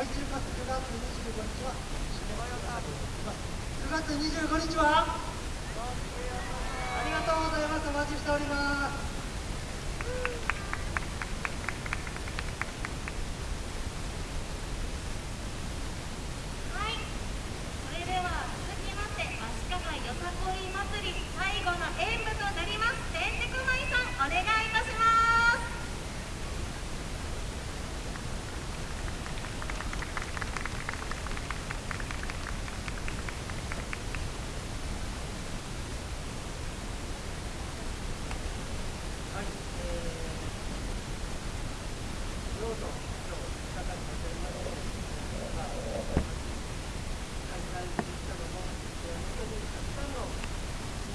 開店します9月25日はシネマヨガードになります。9月25日はありがとうございます。お待ちしております。 떨어져.